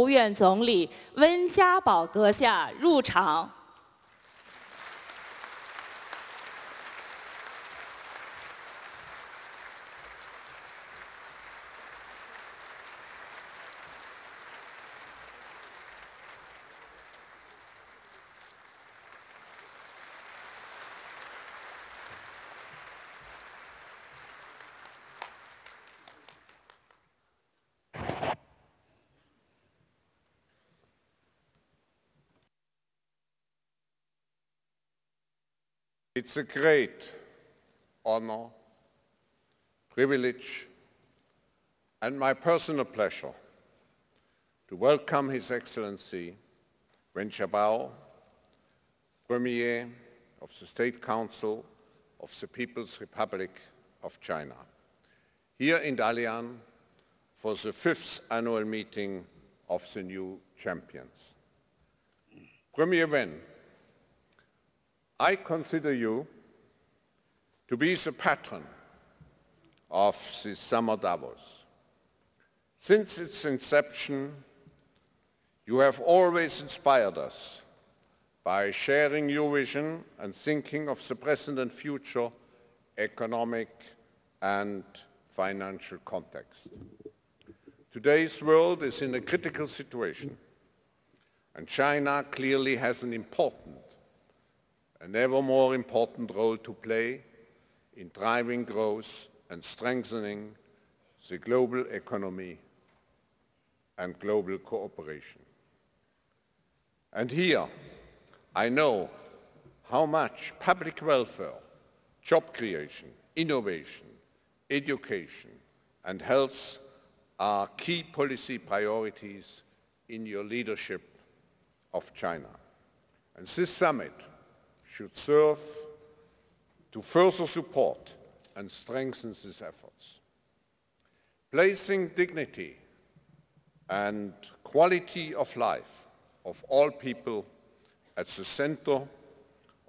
国务院总理温家宝阁下入场。It's a great honor, privilege, and my personal pleasure to welcome His Excellency Wen Jiabao, Premier of the State Council of the People's Republic of China, here in Dalian for the fifth annual meeting of the new champions. Premier Wen, I consider you to be the patron of the Summer Davos. Since its inception, you have always inspired us by sharing your vision and thinking of the present and future economic and financial context. Today's world is in a critical situation, and China clearly has an important an ever more important role to play in driving growth and strengthening the global economy and global cooperation. And here, I know how much public welfare, job creation, innovation, education and health are key policy priorities in your leadership of China. And this summit should serve to further support and strengthen these efforts. Placing dignity and quality of life of all people at the center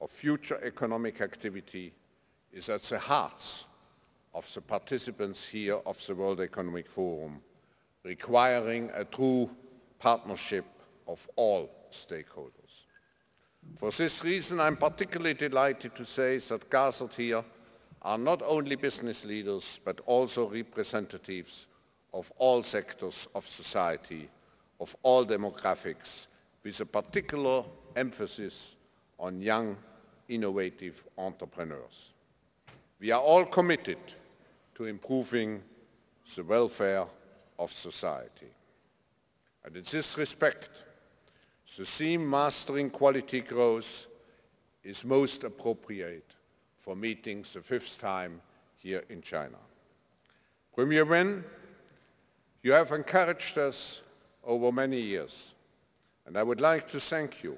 of future economic activity is at the hearts of the participants here of the World Economic Forum, requiring a true partnership of all stakeholders. For this reason, I'm particularly delighted to say that gathered here are not only business leaders, but also representatives of all sectors of society, of all demographics, with a particular emphasis on young, innovative entrepreneurs. We are all committed to improving the welfare of society. And in this respect, the theme Mastering Quality Growth is most appropriate for meetings the fifth time here in China. Premier Wen, you have encouraged us over many years, and I would like to thank you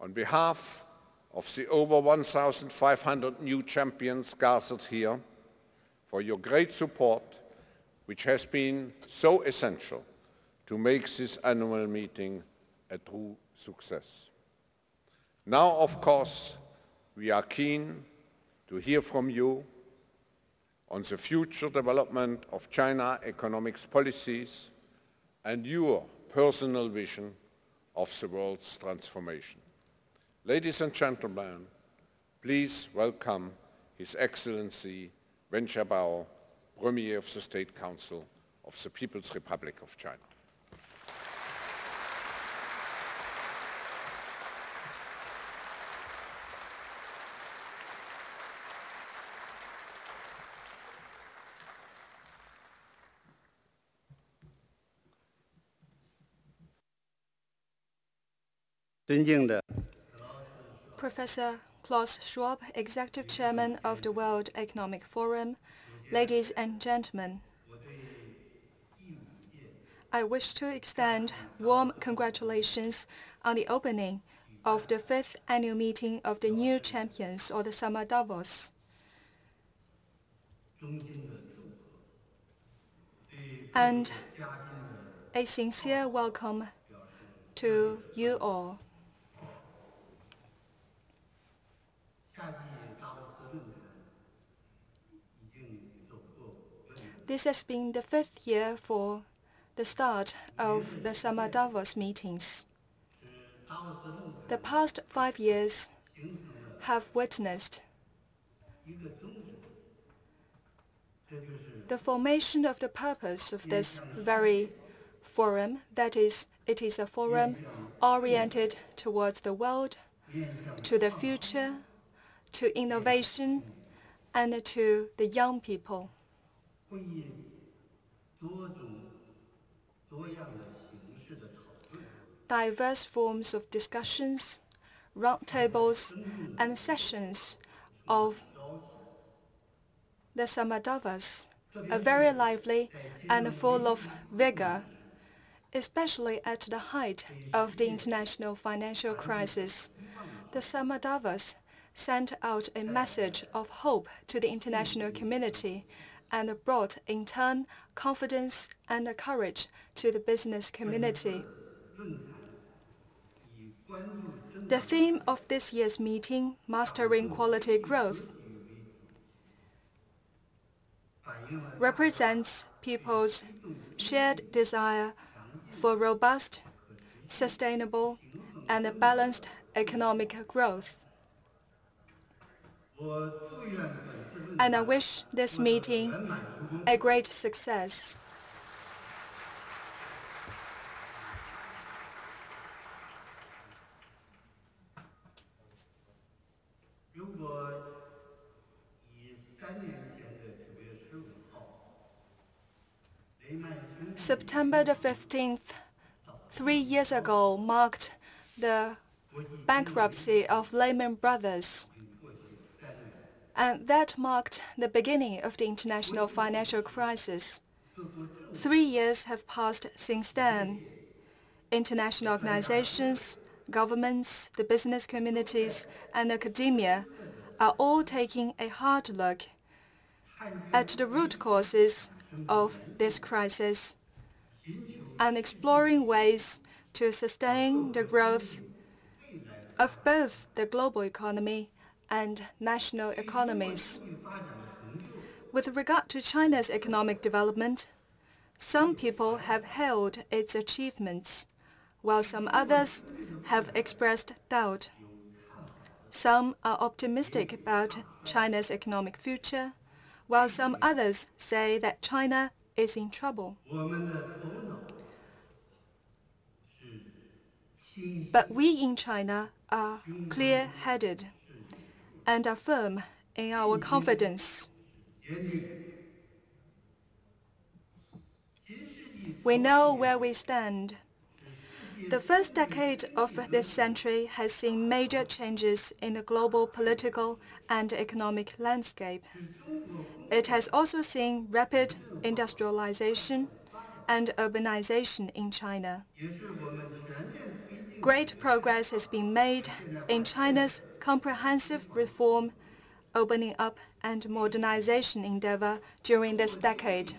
on behalf of the over 1,500 new champions gathered here for your great support, which has been so essential to make this annual meeting a true success. Now, of course, we are keen to hear from you on the future development of China economics policies and your personal vision of the world's transformation. Ladies and gentlemen, please welcome His Excellency Wen Jiabao, Premier of the State Council of the People's Republic of China. Professor Klaus Schwab, Executive Chairman of the World Economic Forum, ladies and gentlemen, I wish to extend warm congratulations on the opening of the fifth annual meeting of the new champions or the Summer Davos. And a sincere welcome to you all. This has been the fifth year for the start of the Summer Davos meetings. The past five years have witnessed the formation of the purpose of this very forum, that is, it is a forum oriented towards the world, to the future, to innovation, and to the young people. 会议多种多样的形式的讨论。Diverse forms of discussions, roundtables, and sessions of the Summer Davos are very lively and full of vigor, especially at the height of the international financial crisis. The Summer Davos sent out a message of hope to the international community and brought, in turn, confidence and courage to the business community. The theme of this year's meeting, Mastering Quality Growth, represents people's shared desire for robust, sustainable, and balanced economic growth and I wish this meeting a great success. September the 15th, three years ago, marked the bankruptcy of Lehman Brothers and that marked the beginning of the international financial crisis. Three years have passed since then. International organizations, governments, the business communities, and academia are all taking a hard look at the root causes of this crisis and exploring ways to sustain the growth of both the global economy and national economies. With regard to China's economic development, some people have hailed its achievements, while some others have expressed doubt. Some are optimistic about China's economic future, while some others say that China is in trouble. But we in China are clear-headed and are firm in our mm-hmm. confidence. We know where we stand. The first decade of this century has seen major changes in the global political and economic landscape. It has also seen rapid industrialization and urbanization in China. Great progress has been made in China's comprehensive reform, opening up and modernization endeavor during this decade.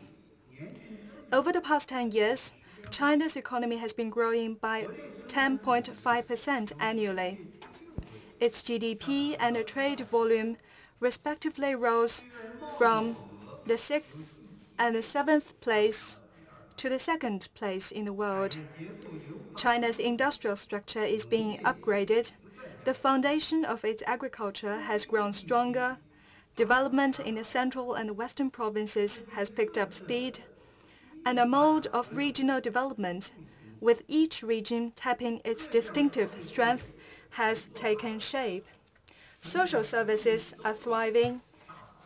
Over the past 10 years, China's economy has been growing by 10.5% annually. Its GDP and trade volume respectively rose from the sixth and the seventh place to the second place in the world. China's industrial structure is being upgraded. The foundation of its agriculture has grown stronger. Development in the central and western provinces has picked up speed. And a mode of regional development, with each region tapping its distinctive strength, has taken shape. Social services are thriving,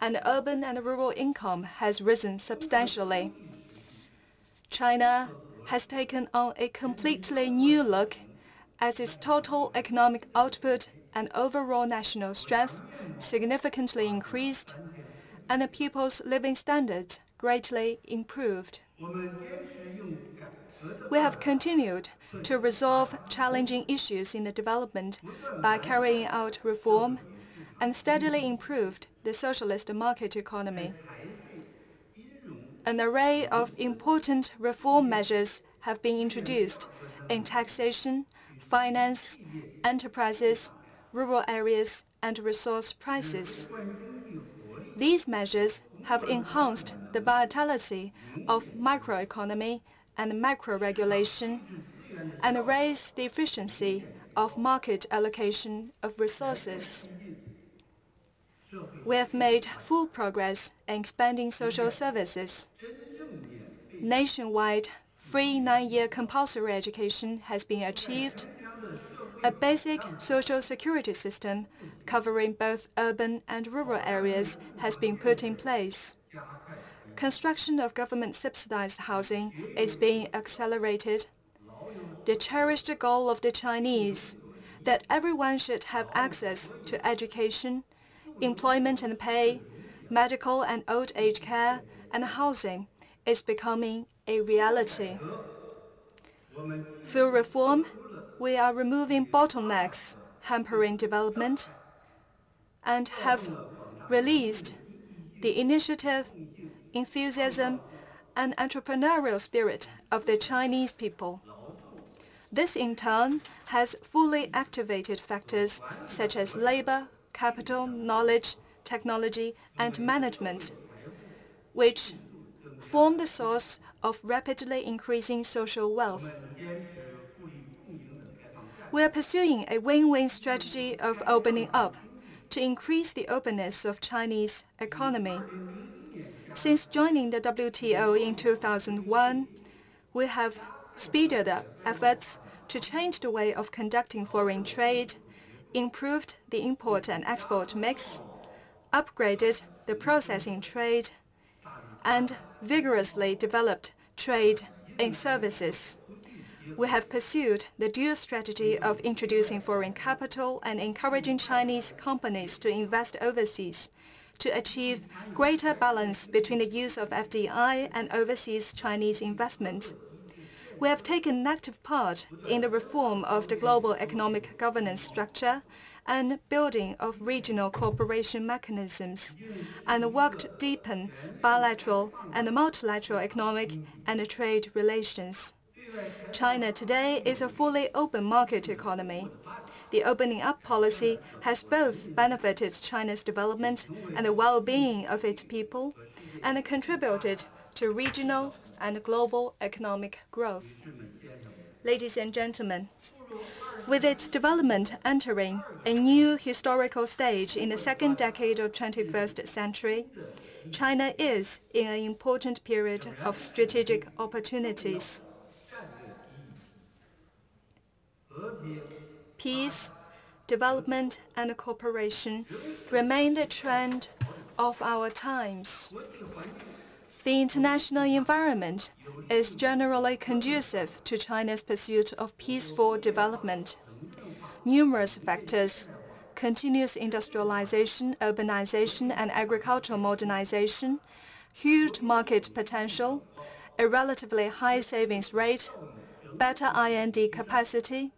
and urban and rural income has risen substantially. China has taken on a completely new look as its total economic output and overall national strength significantly increased and the people's living standards greatly improved. We have continued to resolve challenging issues in the development by carrying out reform and steadily improved the socialist market economy. An array of important reform measures have been introduced in taxation, finance, enterprises, rural areas, and resource prices. These measures have enhanced the vitality of microeconomy and macro-regulation, and raised the efficiency of market allocation of resources. We have made full progress in expanding social services. Nationwide, free nine-year compulsory education has been achieved. A basic social security system covering both urban and rural areas has been put in place. Construction of government-subsidized housing is being accelerated. The cherished goal of the Chinese that everyone should have access to education, employment and pay, medical and old age care, and housing is becoming a reality. Through reform, we are removing bottlenecks hampering development and have released the initiative, enthusiasm, and entrepreneurial spirit of the Chinese people. This, in turn, has fully activated factors such as labor, capital, knowledge, technology, and management, which form the source of rapidly increasing social wealth. We are pursuing a win-win strategy of opening up to increase the openness of Chinese economy. Since joining the WTO in 2001, we have speeded up efforts to change the way of conducting foreign trade, improved the import and export mix, upgraded the processing trade, and vigorously developed trade in services. We have pursued the dual strategy of introducing foreign capital and encouraging Chinese companies to invest overseas to achieve greater balance between the use of FDI and overseas Chinese investment. We have taken an active part in the reform of the global economic governance structure and building of regional cooperation mechanisms, and worked to deepen bilateral and multilateral economic and trade relations. China today is a fully open market economy. The opening up policy has both benefited China's development and the well-being of its people, and contributed to regional and global economic growth. Ladies and gentlemen, with its development entering a new historical stage in the second decade of 21st century, China is in an important period of strategic opportunities. Peace, development, and cooperation remain the trend of our times. The international environment is generally conducive to China's pursuit of peaceful development. Numerous factors, continuous industrialization, urbanization, and agricultural modernization, huge market potential, a relatively high savings rate, better R&D capacity,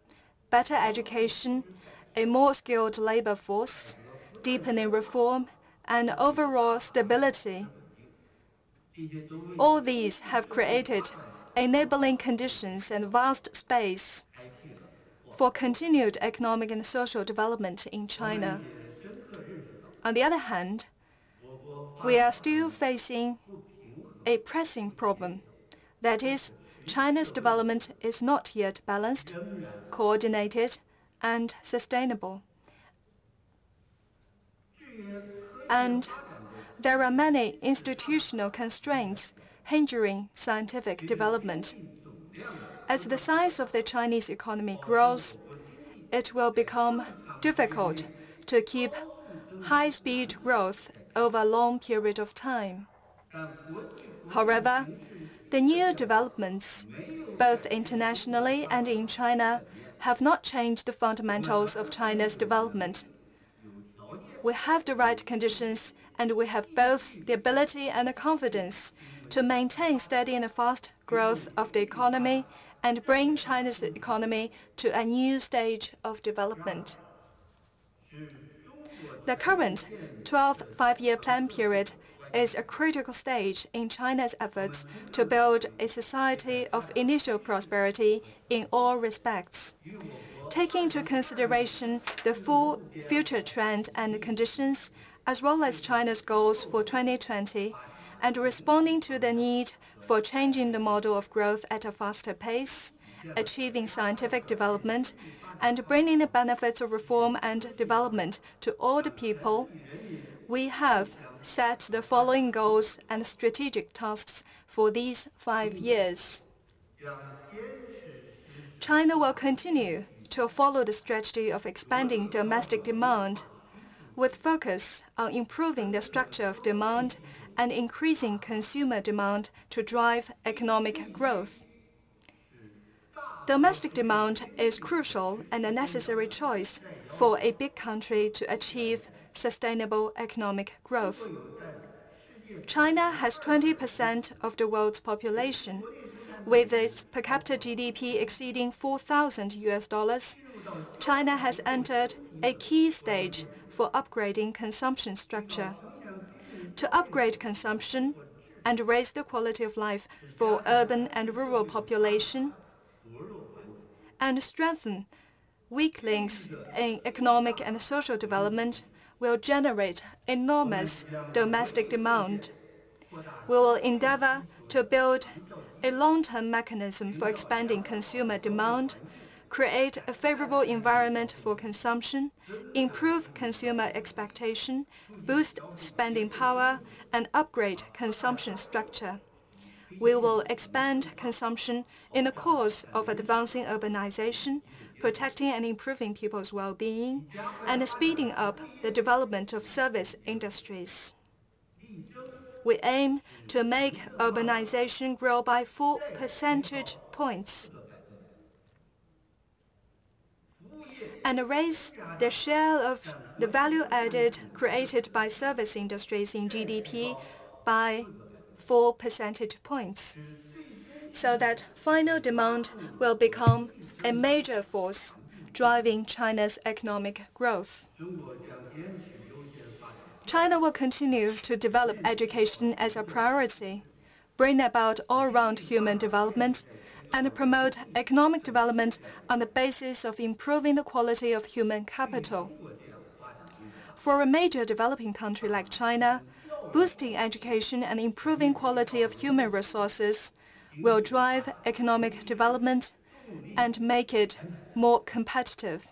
better education, a more skilled labor force, deepening reform, and overall stability. All these have created enabling conditions and vast space for continued economic and social development in China. On the other hand, we are still facing a pressing problem. That is, China's development is not yet balanced, coordinated, and sustainable. There are many institutional constraints hindering scientific development. As the size of the Chinese economy grows, it will become difficult to keep high-speed growth over a long period of time. However, the new developments, both internationally and in China, have not changed the fundamentals of China's development. We have the right conditions, and we have both the ability and the confidence to maintain steady and fast growth of the economy and bring China's economy to a new stage of development. The current 12th Five-Year Plan period is a critical stage in China's efforts to build a society of initial prosperity in all respects. Taking into consideration the full future trend and conditions, as well as China's goals for 2020, and responding to the need for changing the model of growth at a faster pace, achieving scientific development, and bringing the benefits of reform and development to all the people, we have set the following goals and strategic tasks for these five years. China will continue to follow the strategy of expanding domestic demand with focus on improving the structure of demand and increasing consumer demand to drive economic growth. Domestic demand is crucial and a necessary choice for a big country to achieve sustainable economic growth. China has 20% of the world's population. With its per capita GDP exceeding 4,000 US dollars. China has entered a key stage for upgrading consumption structure. To upgrade consumption and raise the quality of life for urban and rural population, and strengthen weak links in economic and social development will generate enormous domestic demand. We will endeavor to build a long-term mechanism for expanding consumer demand, create a favorable environment for consumption, improve consumer expectation, boost spending power, and upgrade consumption structure. We will expand consumption in the course of advancing urbanization, protecting and improving people's well-being, and speeding up the development of service industries. We aim to make urbanization grow by 4 percentage points and raise the share of the value added created by service industries in GDP by 4 percentage points, so that final demand will become a major force driving China's economic growth. China will continue to develop education as a priority, bring about all-round human development, and promote economic development on the basis of improving the quality of human capital. For a major developing country like China, boosting education and improving quality of human resources will drive economic development and make it more competitive.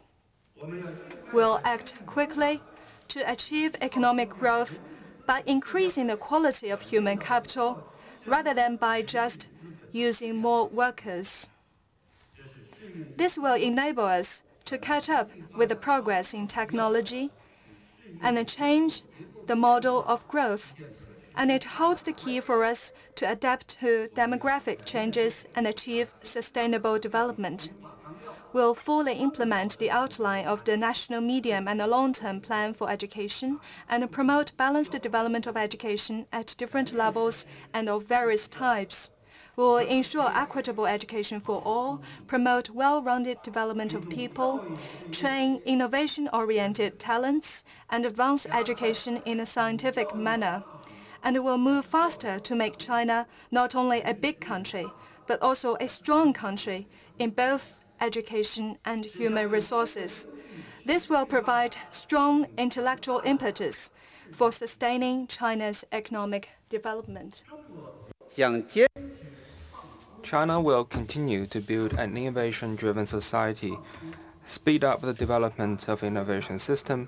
We'll act quickly to achieve economic growth by increasing the quality of human capital rather than by just using more workers. This will enable us to catch up with the progress in technology and change the model of growth, and it holds the key for us to adapt to demographic changes and achieve sustainable development. We'll fully implement the outline of the national medium and the long-term plan for education and promote balanced development of education at different levels and of various types. Will ensure equitable education for all, promote well-rounded development of people, train innovation-oriented talents, and advance education in a scientific manner. We will move faster to make China not only a big country, but also a strong country in both education and human resources. This will provide strong intellectual impetus for sustaining China's economic development. China will continue to build an innovation-driven society, speed up the development of innovation system,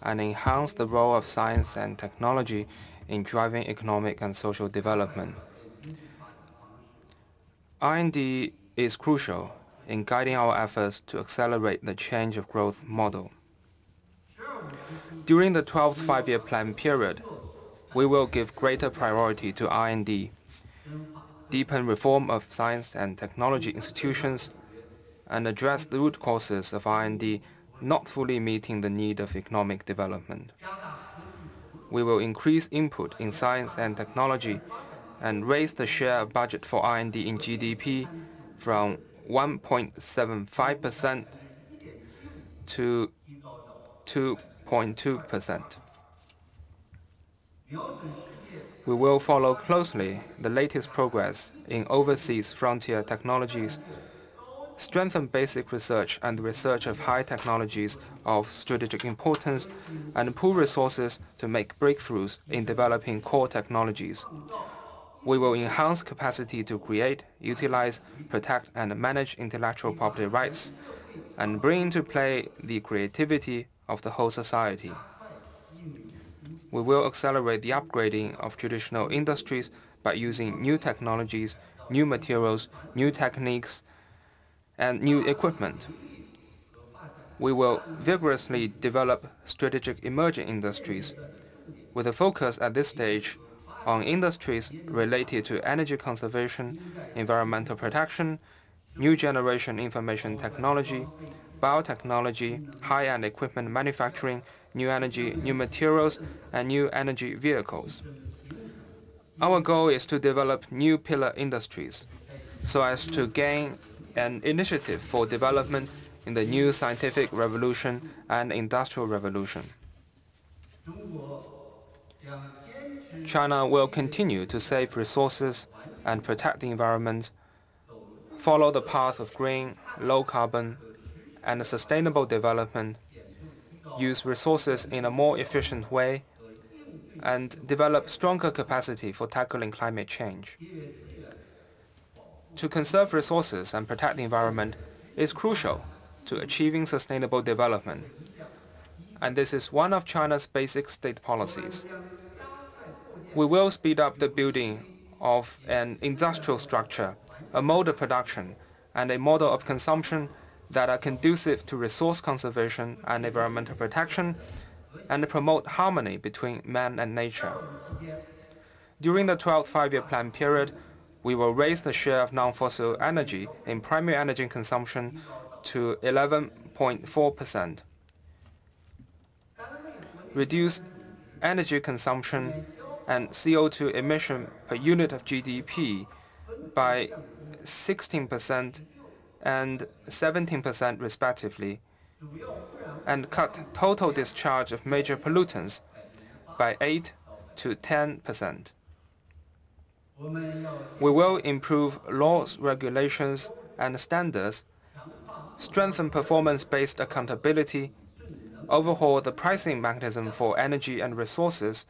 and enhance the role of science and technology in driving economic and social development. R&D is crucial in guiding our efforts to accelerate the change of growth model. During the 12th Five-Year Plan period, we will give greater priority to R&D, deepen reform of science and technology institutions, and address the root causes of R&D not fully meeting the need of economic development. We will increase input in science and technology and raise the share of budget for R&D in GDP from 1.75% to 2.2%. We will follow closely the latest progress in overseas frontier technologies strengthen basic research and research of high technologies of strategic importance, and pool resources to make breakthroughs in developing core technologies. We will enhance capacity to create, utilize, protect, and manage intellectual property rights, and bring into play the creativity of the whole society. We will accelerate the upgrading of traditional industries by using new technologies, new materials, new techniques, and new equipment. We will vigorously develop strategic emerging industries with a focus at this stage on industries related to energy conservation, environmental protection, new generation information technology, biotechnology, high-end equipment manufacturing, new energy, new materials, and new energy vehicles. Our goal is to develop new pillar industries so as to gain an initiative for development in the new scientific revolution and industrial revolution. China will continue to save resources and protect the environment, follow the path of green, low carbon, and sustainable development, use resources in a more efficient way, and develop stronger capacity for tackling climate change. To conserve resources and protect the environment is crucial to achieving sustainable development, and this is one of China's basic state policies. We will speed up the building of an industrial structure, a mode of production, and a model of consumption that are conducive to resource conservation and environmental protection, and promote harmony between man and nature. During the 12th Five-Year Plan period, we will raise the share of non-fossil energy in primary energy consumption to 11.4%, reduce energy consumption and CO2 emission per unit of GDP by 16% and 17% respectively, and cut total discharge of major pollutants by 8 to 10%. We will improve laws, regulations, and standards, strengthen performance-based accountability, overhaul the pricing mechanism for energy and resources,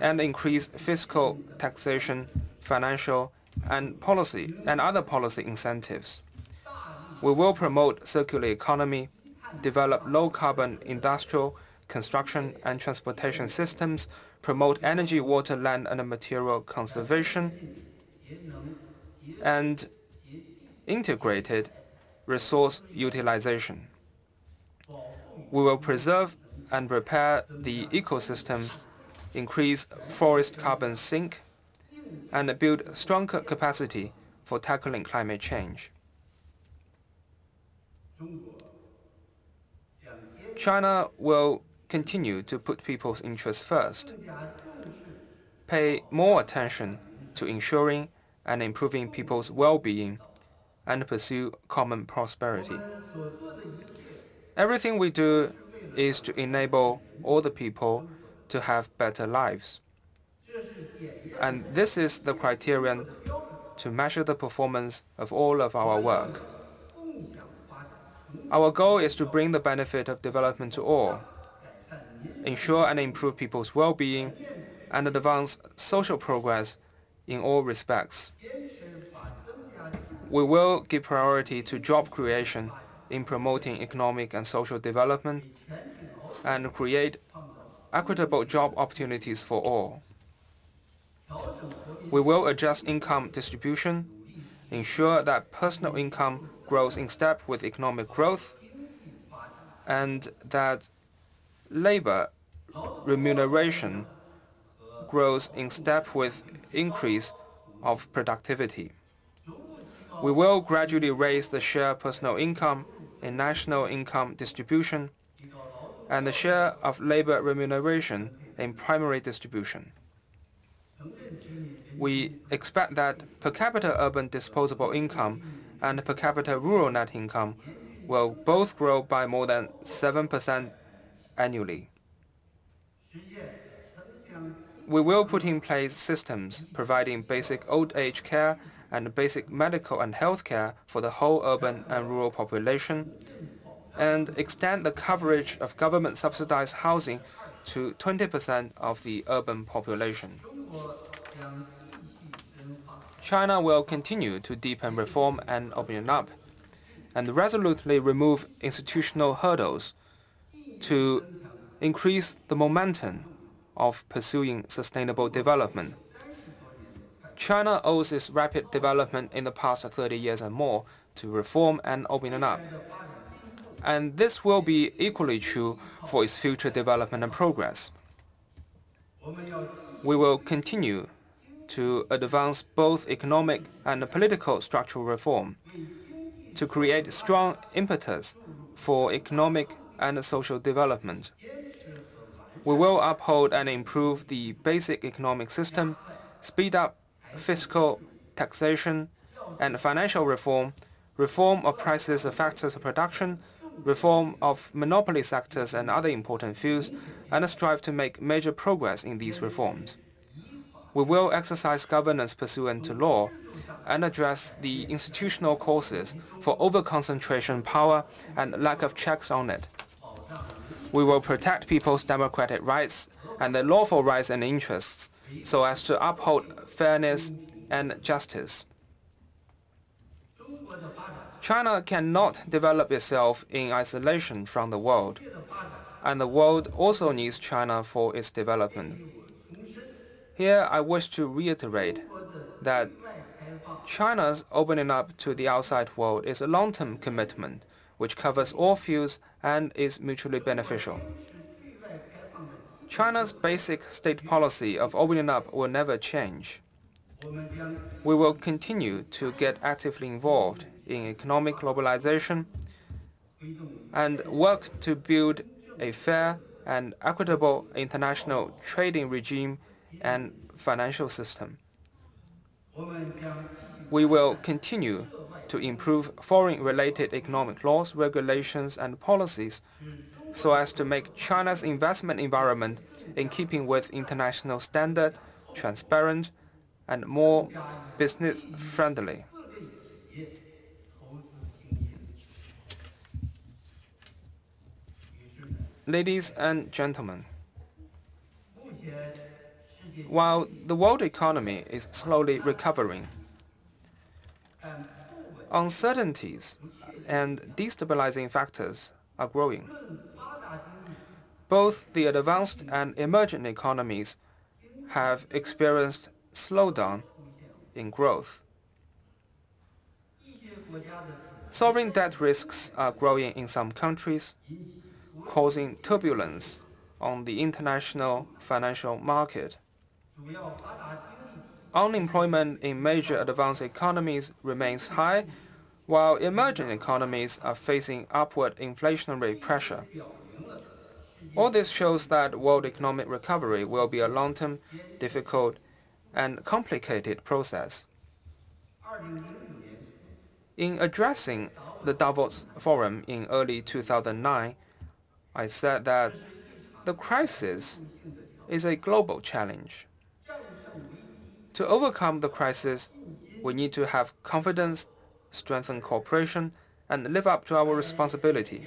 and increase fiscal taxation, financial, and policy and other policy incentives. We will promote circular economy, develop low-carbon industrial, construction, and transportation systems, promote energy, water, land, and material conservation, and integrated resource utilization. We will preserve and repair the ecosystem, increase forest carbon sink, and build stronger capacity for tackling climate change. China will continue to put people's interests first, pay more attention to ensuring and improving people's well-being, and pursue common prosperity. Everything we do is to enable all the people to have better lives. And this is the criterion to measure the performance of all of our work. Our goal is to bring the benefit of development to all, ensure and improve people's well-being, and advance social progress in all respects. We will give priority to job creation in promoting economic and social development and create equitable job opportunities for all. We will adjust income distribution, ensure that personal income grows in step with economic growth, and that labor remuneration grows in step with increase of productivity. We will gradually raise the share of personal income in national income distribution and the share of labor remuneration in primary distribution. We expect that per capita urban disposable income and per capita rural net income will both grow by more than 7% annually. We will put in place systems providing basic old age care and basic medical and health care for the whole urban and rural population, and extend the coverage of government-subsidized housing to 20% of the urban population. China will continue to deepen reform and open up, and resolutely remove institutional hurdles to increase the momentum of pursuing sustainable development. China owes its rapid development in the past 30 years and more to reform and opening up. And this will be equally true for its future development and progress. We will continue to advance both economic and political structural reform to create strong impetus for economic and social development. We will uphold and improve the basic economic system, speed up fiscal, taxation, and financial reform, reform of prices of factors of production, reform of monopoly sectors and other important fields, and strive to make major progress in these reforms. We will exercise governance pursuant to law and address the institutional causes for overconcentration power and lack of checks on it. We will protect people's democratic rights and their lawful rights and interests so as to uphold fairness and justice. China cannot develop itself in isolation from the world, and the world also needs China for its development. Here, I wish to reiterate that China's opening up to the outside world is a long-term commitment which covers all fields and is mutually beneficial. China's basic state policy of opening up will never change. We will continue to get actively involved in economic globalization and work to build a fair and equitable international trading regime and financial system. We will continue to improve foreign-related economic laws, regulations, and policies so as to make China's investment environment in keeping with international standard, transparent, and more business-friendly. Ladies and gentlemen, while the world economy is slowly recovering, uncertainties and destabilizing factors are growing both the advanced and emerging economies have experienced slowdown in growth. Sovereign debt risks are growing in some countries, causing turbulence on the international financial market. Unemployment in major advanced economies remains high, while emerging economies are facing upward inflationary pressure. All this shows that world economic recovery will be a long-term, difficult, and complicated process. In addressing the Davos Forum in early 2009, I said that the crisis is a global challenge. To overcome the crisis, we need to have confidence, strengthen cooperation, and live up to our responsibility.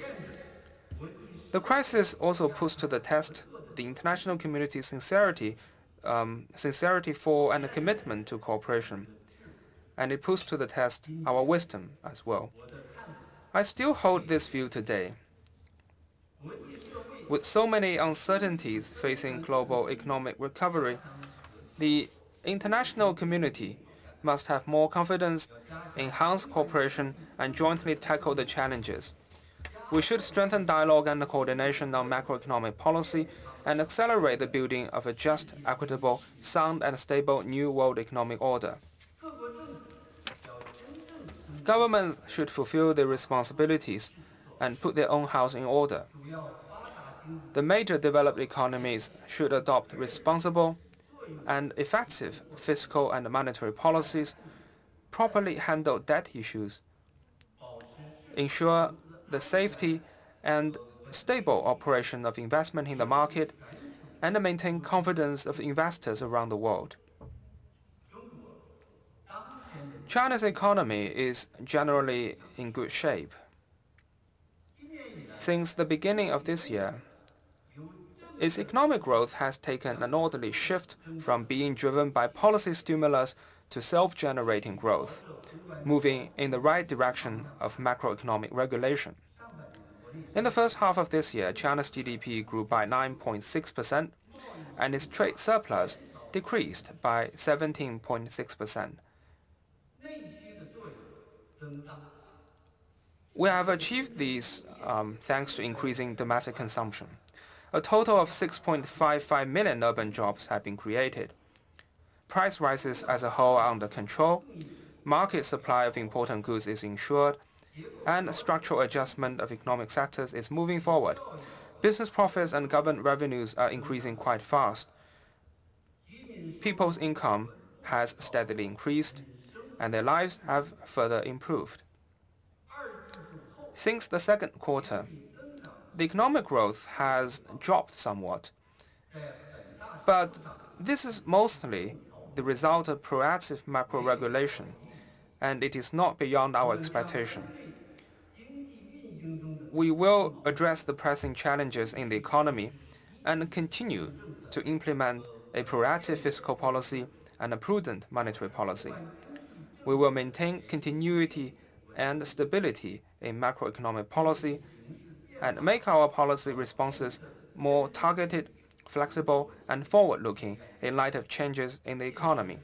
The crisis also puts to the test the international community's sincerity, um, sincerity for and commitment to cooperation. And it puts to the test our wisdom as well. I still hold this view today. With so many uncertainties facing global economic recovery, the international community must have more confidence, enhance cooperation, and jointly tackle the challenges. We should strengthen dialogue and coordination on macroeconomic policy and accelerate the building of a just, equitable, sound and stable new world economic order. Governments should fulfill their responsibilities and put their own house in order. The major developed economies should adopt responsible and effective fiscal and monetary policies, properly handle debt issues, ensure the safety and stable operation of investment in the market, and maintain confidence of investors around the world. China's economy is generally in good shape. Since the beginning of this year, its economic growth has taken an orderly shift from being driven by policy stimulus to self-generating growth, moving in the right direction of macroeconomic regulation. In the first half of this year, China's GDP grew by 9.6%, and its trade surplus decreased by 17.6%. We have achieved these um, thanks to increasing domestic consumption. A total of 6.55 million urban jobs have been created. Price rises as a whole are under control, market supply of important goods is ensured, and structural adjustment of economic sectors is moving forward. Business profits and government revenues are increasing quite fast. People's income has steadily increased, and their lives have further improved. Since the second quarter, the economic growth has dropped somewhat, but this is mostly the result of proactive macro regulation, and it is not beyond our expectation. We will address the pressing challenges in the economy and continue to implement a proactive fiscal policy and a prudent monetary policy. We will maintain continuity and stability in macroeconomic policy and make our policy responses more targeted, flexible, and forward-looking in light of changes in the economy.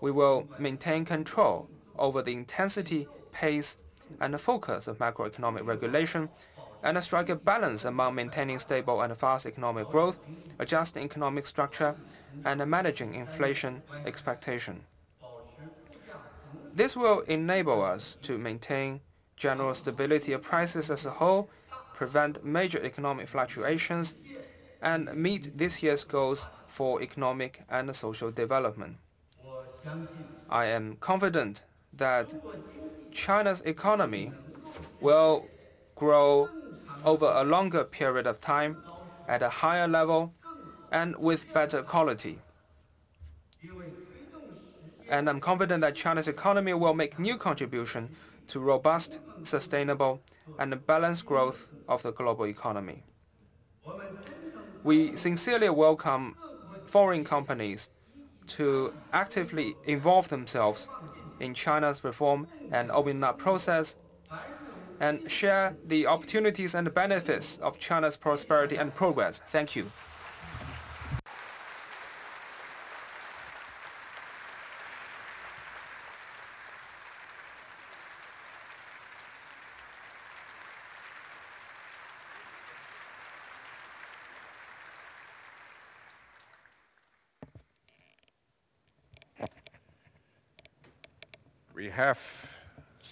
We will maintain control over the intensity, pace, and focus of macroeconomic regulation and strike a balance among maintaining stable and fast economic growth, adjusting economic structure, and managing inflation expectation. This will enable us to maintain general stability of prices as a whole, prevent major economic fluctuations, and meet this year's goals for economic and social development. I am confident that China's economy will grow over a longer period of time at a higher level and with better quality. And I'm confident that China's economy will make new contribution to robust, sustainable, and the balanced growth of the global economy. We sincerely welcome foreign companies to actively involve themselves in China's reform and opening up process and share the opportunities and benefits of China's prosperity and progress. Thank you. Have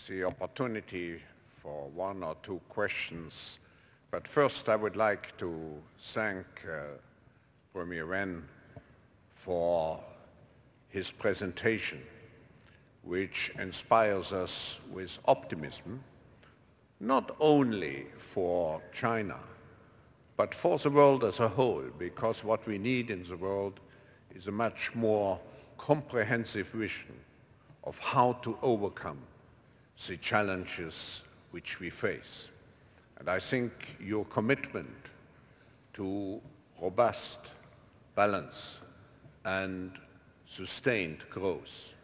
the opportunity for one or two questions, but first I would like to thank uh, Premier Wen for his presentation, which inspires us with optimism, not only for China, but for the world as a whole, because what we need in the world is a much more comprehensive vision of how to overcome the challenges which we face. And I think your commitment to robust, balance and sustained growth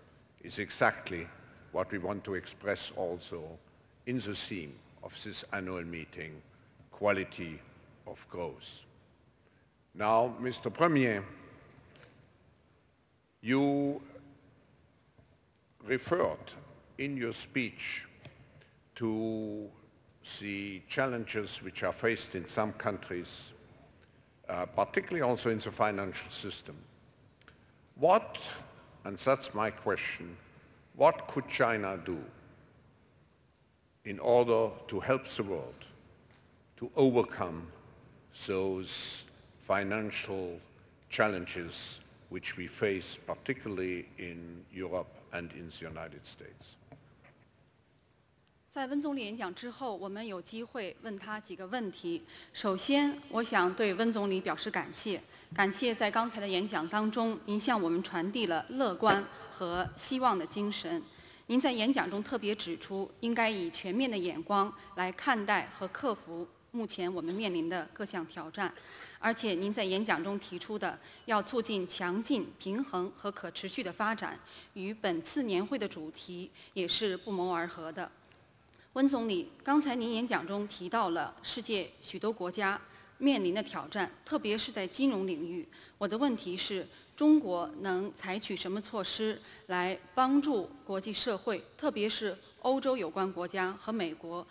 is exactly what we want to express also in the theme of this annual meeting, quality of growth. Now, Mr. Premier, you referred in your speech to the challenges which are faced in some countries, uh, particularly also in the financial system. What, and that's my question, what could China do in order to help the world to overcome those financial challenges which we face particularly in Europe and in the United States. 在温总理演讲之后，我们有机会问他几个问题。首先，我想对温总理表示感谢，感谢在刚才的演讲当中，您向我们传递了乐观和希望的精神。您在演讲中特别指出，应该以全面的眼光来看待和克服目前我们面临的各项挑战。而且，您在演讲中提出的要促进强劲、平衡和可持续的发展，与本次年会的主题也是不谋而合的。温总理，刚才您演讲中提到了世界许多国家面临的挑战，特别是在金融领域。我的问题是，中国能采取什么措施来帮助国际社会，特别是欧洲有关国家和美国，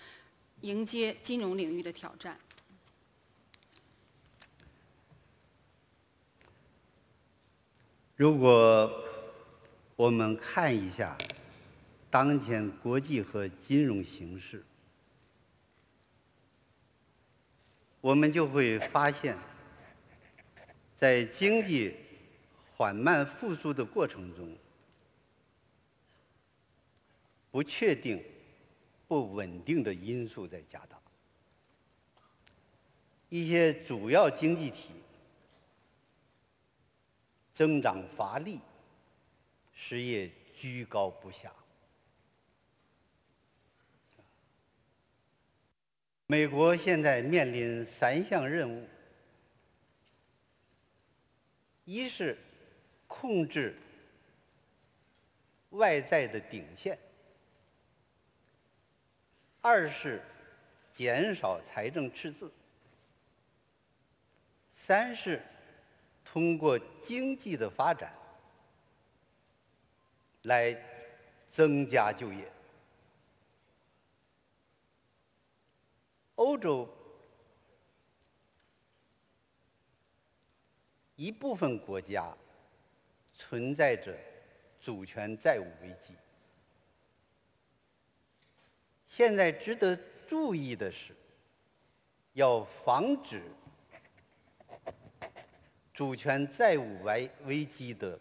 迎接金融领域的挑战？如果我们看一下当前国际和金融形势，我们就会发现，在经济缓慢复苏的过程中，不确定、不稳定的因素在加大，一些主要经济体。增长乏力，失业居高不下。美国现在面临三项任务：一是控制外在的顶线；二是减少财政赤字；三是。通过经济的发展来增加就业。欧洲一部分国家存在着主权债务危机。现在值得注意的是，要防止。主权债务危危机的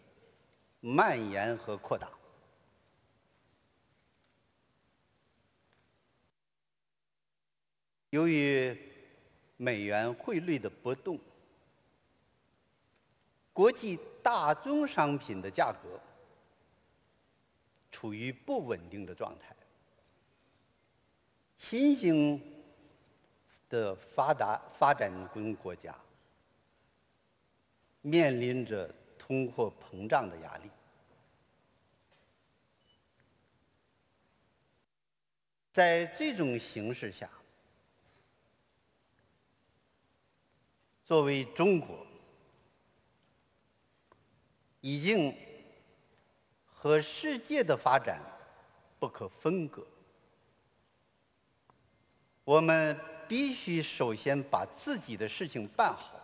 蔓延和扩大，由于美元汇率的波动，国际大宗商品的价格处于不稳定的状态。新兴的发达发展中国家。面临着通货膨胀的压力，在这种形势下，作为中国，已经和世界的发展不可分割。我们必须首先把自己的事情办好。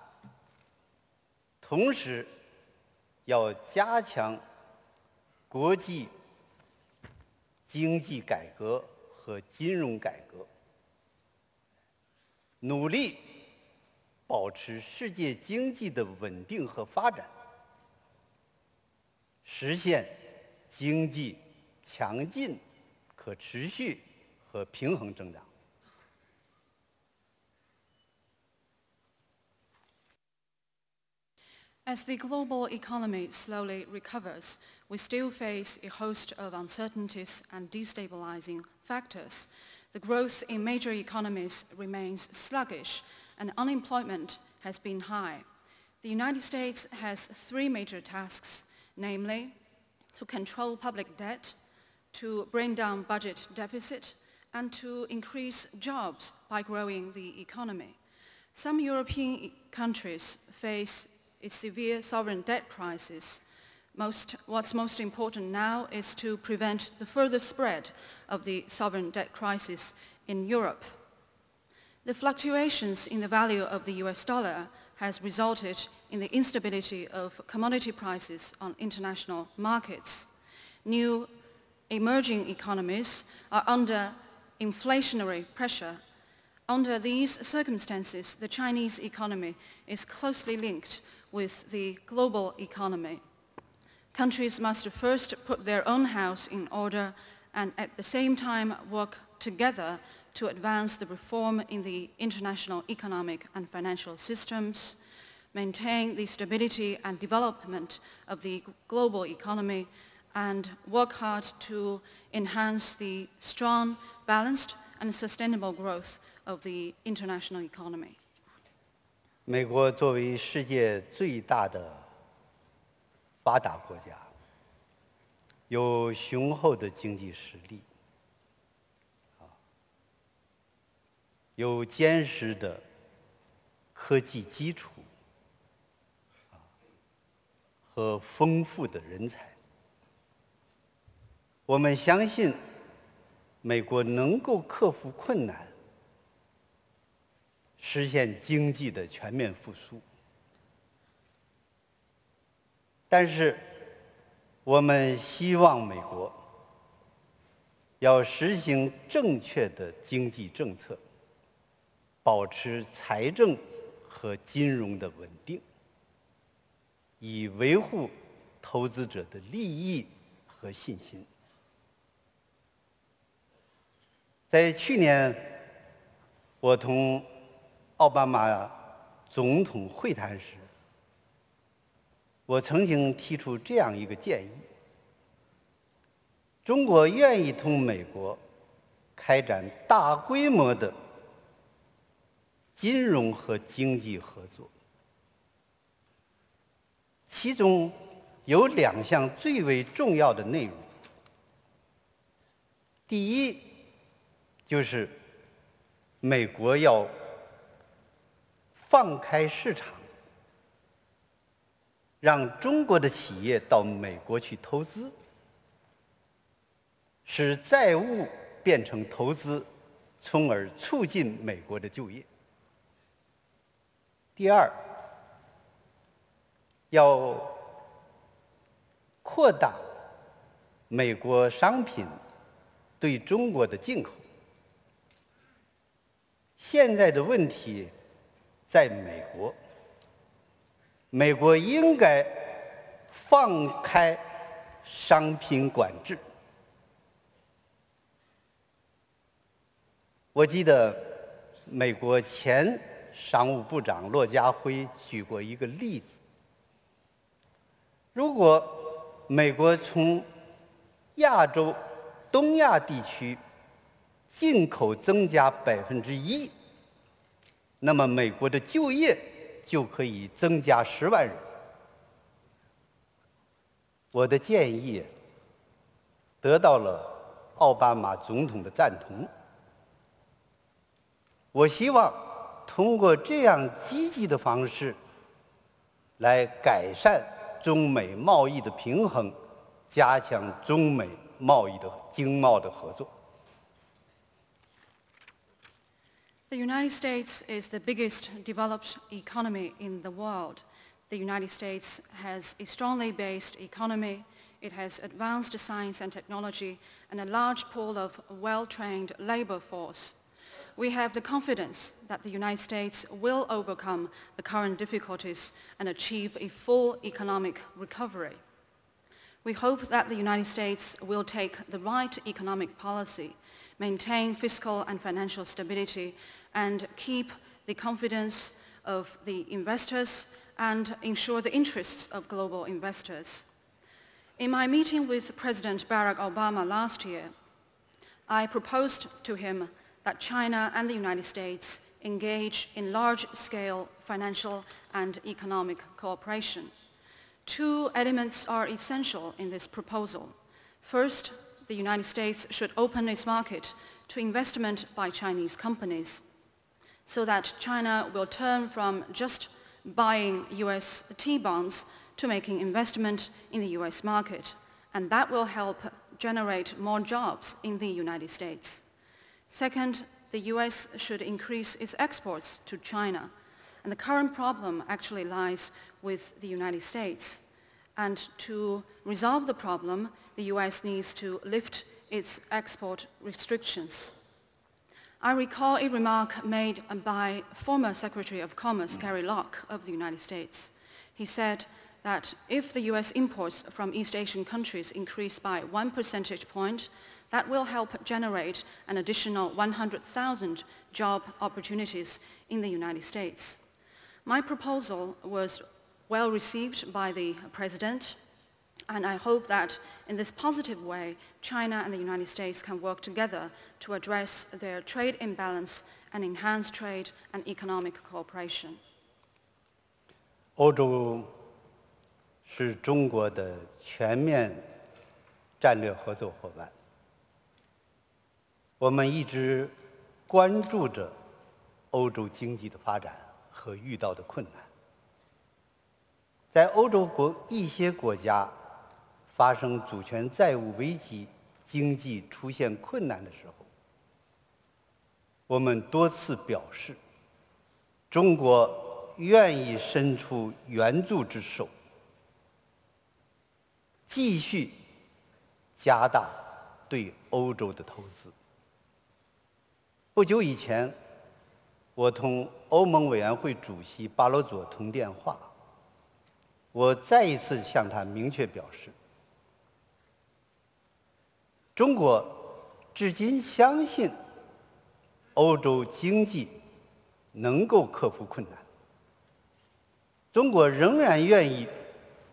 同时，要加强国际经济改革和金融改革，努力保持世界经济的稳定和发展，实现经济强劲、可持续和平衡增长。As the global economy slowly recovers, we still face a host of uncertainties and destabilizing factors. The growth in major economies remains sluggish and unemployment has been high. The United States has three major tasks, namely to control public debt, to bring down budget deficit, and to increase jobs by growing the economy. Some European countries face a severe sovereign debt crisis. Most, what's most important now is to prevent the further spread of the sovereign debt crisis in Europe. The fluctuations in the value of the US dollar has resulted in the instability of commodity prices on international markets. New emerging economies are under inflationary pressure. Under these circumstances, the Chinese economy is closely linked with the global economy. Countries must first put their own house in order and at the same time work together to advance the reform in the international economic and financial systems, maintain the stability and development of the global economy, and work hard to enhance the strong, balanced, and sustainable growth of the international economy. 美国作为世界最大的发达国家，有雄厚的经济实力，啊，有坚实的科技基础，啊，和丰富的人才。我们相信，美国能够克服困难，实现经济的全面复苏。但是，我们希望美国要实行正确的经济政策，保持财政和金融的稳定，以维护投资者的利益和信心。在去年，我同奥巴马总统会谈时，我曾经提出这样一个建议：中国愿意同美国开展大规模的金融和经济合作，其中有两项最为重要的内容。第一，就是美国要放开市场。让中国的企业到美国去投资，使债务变成投资，从而促进美国的就业。第二，要扩大美国商品对中国的进口。现在的问题在美国。美国应该放开商品管制。我记得美国前商务部长骆家辉举过一个例子：如果美国从亚洲、东亚地区进口增加百分之一，那么美国的就业。就可以增加十万人。我的建议得到了奥巴马总统的赞同。我希望通过这样积极的方式来改善中美贸易的平衡，加强中美贸易的经贸的合作。The United States is the biggest developed economy in the world. The United States has a strongly based economy. It has advanced science and technology and a large pool of well-trained labor force. We have the confidence that the United States will overcome the current difficulties and achieve a full economic recovery. We hope that the United States will take the right economic policy, maintain fiscal and financial stability, and keep the confidence of the investors and ensure the interests of global investors. In my meeting with President Barack Obama last year, I proposed to him that China and the United States engage in large-scale financial and economic cooperation. Two elements are essential in this proposal. First, the United States should open its market to investment by Chinese companies so that China will turn from just buying US T-bonds to making investment in the US market, and that will help generate more jobs in the United States. Second, the US should increase its exports to China, and the current problem actually lies with the United States. And to resolve the problem, the US needs to lift its export restrictions. I recall a remark made by former Secretary of Commerce Gary Locke of the United States. He said that if the US imports from East Asian countries increase by one percentage point, that will help generate an additional 100,000 job opportunities in the United States. My proposal was well received by the President And I hope that in this positive way, China and the United States can work together to address their trade imbalance and enhance trade and economic cooperation. 欧洲是中国的全面战略合作伙伴，我们一直关注着欧洲经济的发展和遇到的困难。在欧洲国一些国家 发生主权债务危机、经济出现困难的时候，我们多次表示，中国愿意伸出援助之手，继续加大对欧洲的投资。不久以前，我同欧盟委员会主席巴罗佐通电话。我再一次向他明确表示，中国至今相信欧洲经济能够克服困难，中国仍然愿意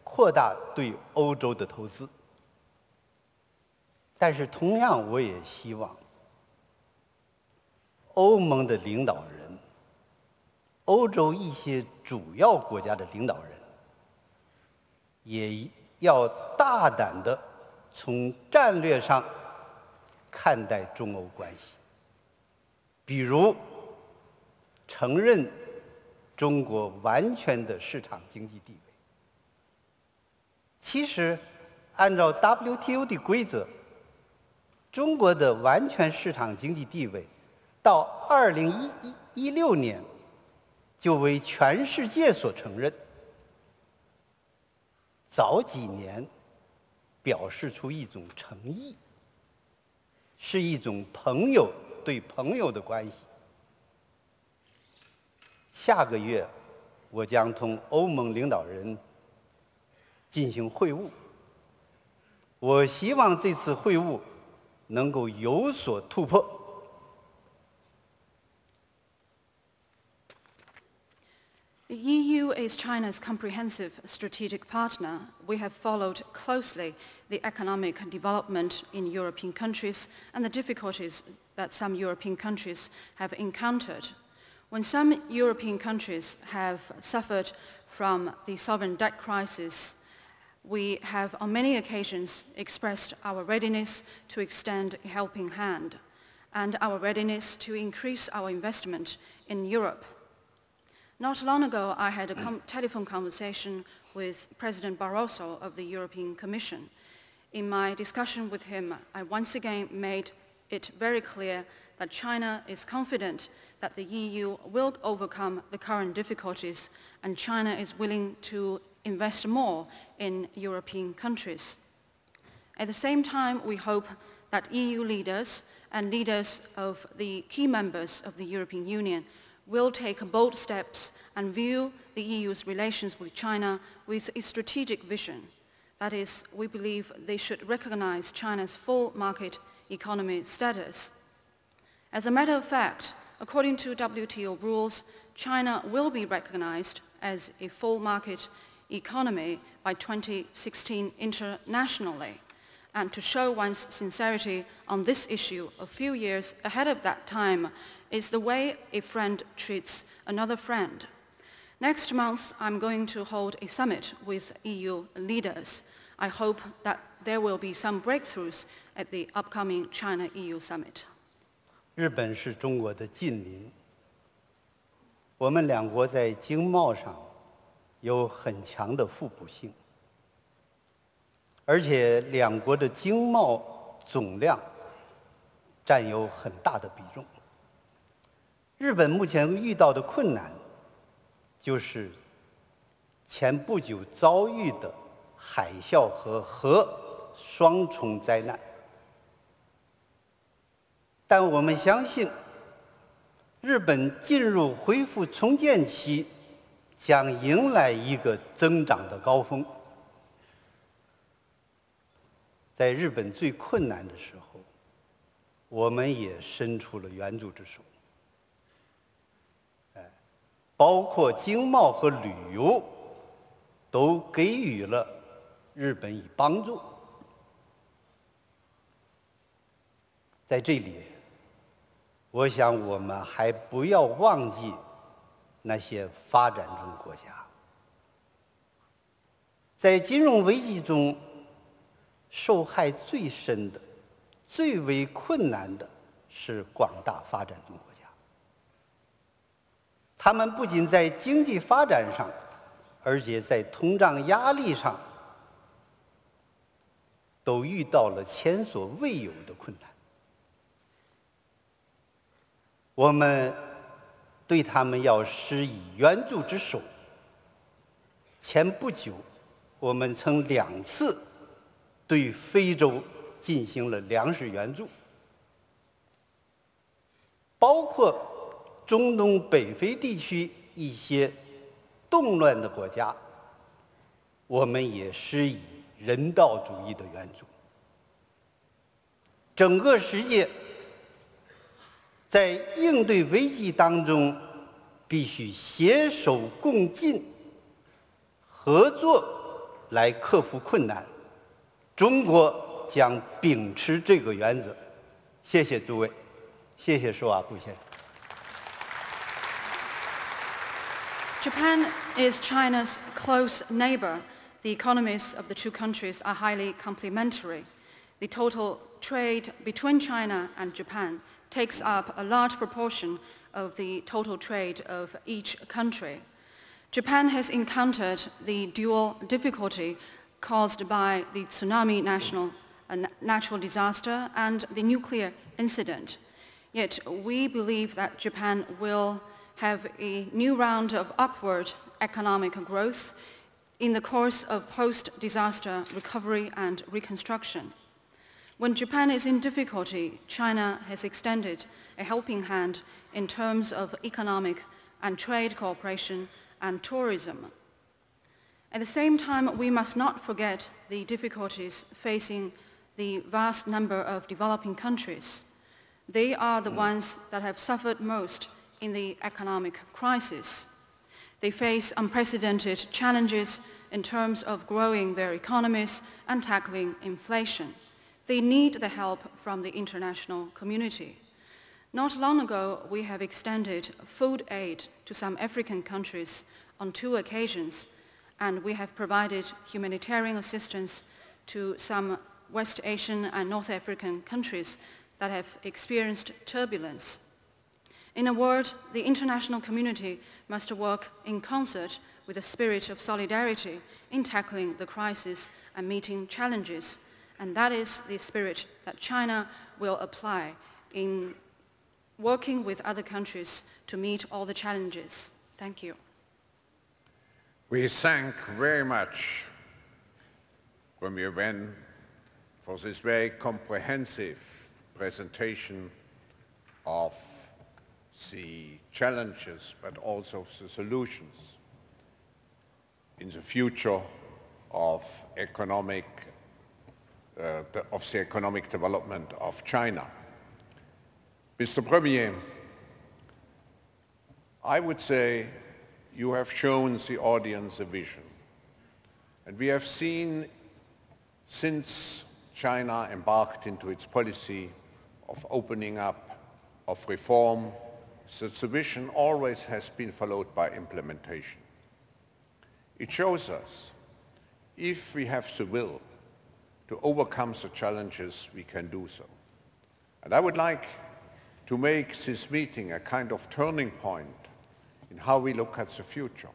扩大对欧洲的投资。但是，同样，我也希望欧盟的领导人、欧洲一些主要国家的领导人。也要大胆的从战略上看待中欧关系，比如承认中国完全的市场经济地位。其实，按照 WTO 的规则，中国的完全市场经济地位到二零一一一六年就为全世界所承认。早几年表示出一种诚意，是一种朋友对朋友的关系。下个月我将同欧盟领导人进行会晤，我希望这次会晤能够有所突破。The EU is China's comprehensive strategic partner. We have followed closely the economic development in European countries and the difficulties that some European countries have encountered. When some European countries have suffered from the sovereign debt crisis, we have on many occasions expressed our readiness to extend a helping hand and our readiness to increase our investment in Europe not long ago, I had a com telephone conversation with President Barroso of the European Commission. In my discussion with him, I once again made it very clear that China is confident that the EU will overcome the current difficulties and China is willing to invest more in European countries. At the same time, we hope that EU leaders and leaders of the key members of the European Union will take bold steps and view the EU's relations with China with a strategic vision. That is, we believe they should recognize China's full market economy status. As a matter of fact, according to WTO rules, China will be recognized as a full market economy by 2016 internationally. And to show one's sincerity on this issue a few years ahead of that time is the way a friend treats another friend. Next month, I'm going to hold a summit with EU leaders. I hope that there will be some breakthroughs at the upcoming China-EU summit. 日本是中国的近邻，我们两国在经贸上有很强的互补性，而且两国的经贸总量占有很大的比重。 日本目前遇到的困难，就是前不久遭遇的海啸和核双重灾难。但我们相信，日本进入恢复重建期，将迎来一个增长的高峰。在日本最困难的时候，我们也伸出了援助之手。包括经贸和旅游，都给予了日本以帮助。在这里，我想我们还不要忘记那些发展中国家。在金融危机中，受害最深的、最为困难的是广大发展中国家。他们不仅在经济发展上，而且在通胀压力上，都遇到了前所未有的困难。我们对他们要施以援助之手。前不久。我们曾两次对非洲进行了粮食援助，包括中东北非地区一些动乱的国家，我们也施以人道主义的援助。整个世界在应对危机当中，必须携手共进，合作。来克服困难，中国将秉持这个原则。谢谢诸位，谢谢施瓦布先生。Japan is China's close neighbor. The economies of the two countries are highly complementary. The total trade between China and Japan takes up a large proportion of the total trade of each country. Japan has encountered the dual difficulty caused by the tsunami national, uh, natural disaster and the nuclear incident. Yet we believe that Japan will have a new round of upward economic growth in the course of post-disaster recovery and reconstruction. When Japan is in difficulty, China has extended a helping hand in terms of economic and trade cooperation and tourism. At the same time, we must not forget the difficulties facing the vast number of developing countries. They are the ones that have suffered most in the economic crisis. They face unprecedented challenges in terms of growing their economies and tackling inflation. They need the help from the international community. Not long ago, we have extended food aid to some African countries on two occasions, and we have provided humanitarian assistance to some West Asian and North African countries that have experienced turbulence. In a word, the international community must work in concert with a spirit of solidarity in tackling the crisis and meeting challenges, and that is the spirit that China will apply in working with other countries to meet all the challenges. Thank you. We thank very much Premier Wen for this very comprehensive presentation of the challenges but also the solutions in the future of economic uh, of the economic development of China. Mr. Premier, I would say you have shown the audience a vision. And we have seen since China embarked into its policy of opening up, of reform, the vision always has been followed by implementation. It shows us if we have the will to overcome the challenges, we can do so. And I would like to make this meeting a kind of turning point in how we look at the future.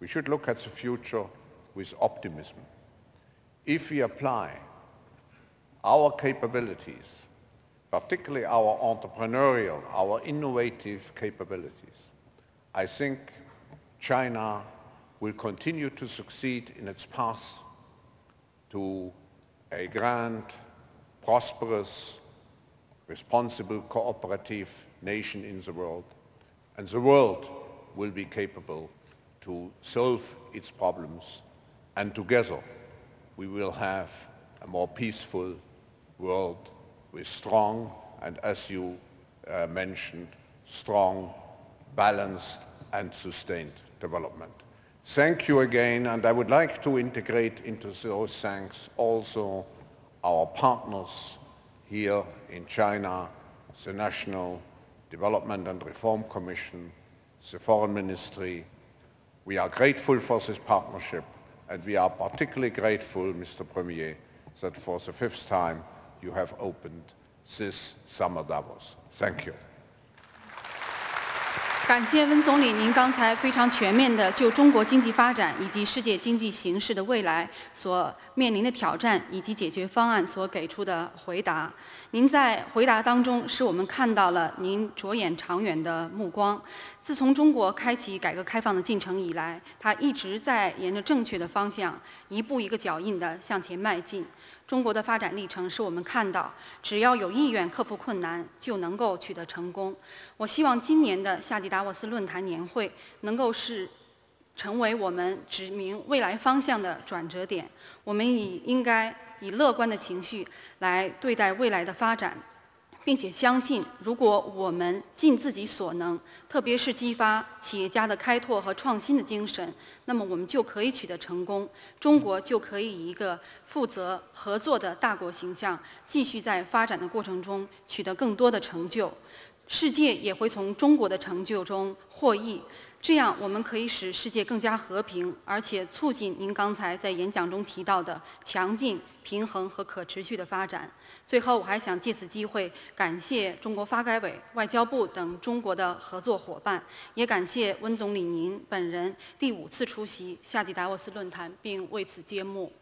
We should look at the future with optimism. If we apply our capabilities, particularly our entrepreneurial, our innovative capabilities, I think China will continue to succeed in its path to a grand, prosperous, responsible, cooperative nation in the world. And the world will be capable to solve its problems. And together, we will have a more peaceful world with strong, and as you uh, mentioned, strong, balanced, and sustained development. Thank you again, and I would like to integrate into those thanks also our partners here in China, the National Development and Reform Commission, the Foreign Ministry. We are grateful for this partnership, and we are particularly grateful, Mr. Premier, that for the fifth time you have opened this summer Davos. Thank you. 感谢温总理，您刚才非常全面的就中国经济发展以及世界经济形势的未来所面临的挑战以及解决方案所给出的回答。您在回答当中，使我们看到了您着眼长远的目光。自从中国开启改革开放的进程以来，它一直在沿着正确的方向，一步一个脚印地向前迈进。中国的发展历程使我们看到，只要有意愿克服困难，就能够取得成功。我希望今年的夏季达沃斯论坛年会能够是成为我们指明未来方向的转折点。我们以应该以乐观的情绪来对待未来的发展。并且相信，如果我们尽自己所能，特别是激发企业家的开拓和创新的精神，那么我们就可以取得成功。中国就可以以一个负责合作的大国形象，继续在发展的过程中取得更多的成就。世界也会从中国的成就中获益。这样，我们可以使世界更加和平，而且促进您刚才在演讲中提到的强劲、平衡和可持续的发展。最后，我还想借此机会感谢中国发改委、外交部等中国的合作伙伴，也感谢温总理您本人第五次出席夏季达沃斯论坛并为此揭幕。